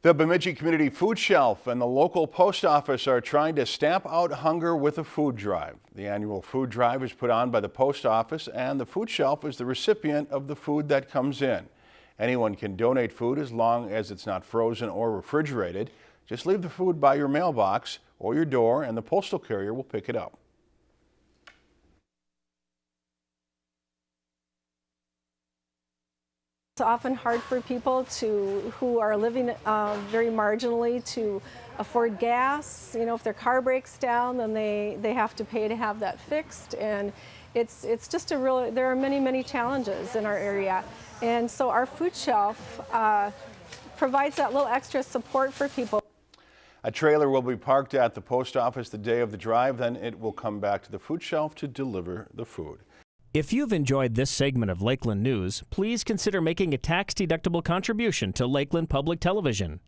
The Bemidji Community Food Shelf and the local post office are trying to stamp out hunger with a food drive. The annual food drive is put on by the post office and the food shelf is the recipient of the food that comes in. Anyone can donate food as long as it's not frozen or refrigerated. Just leave the food by your mailbox or your door and the postal carrier will pick it up. It's often hard for people to who are living uh, very marginally to afford gas. You know, if their car breaks down, then they, they have to pay to have that fixed. And it's, it's just a real, there are many, many challenges in our area. And so our food shelf uh, provides that little extra support for people. A trailer will be parked at the post office the day of the drive, then it will come back to the food shelf to deliver the food. If you've enjoyed this segment of Lakeland News, please consider making a tax-deductible contribution to Lakeland Public Television.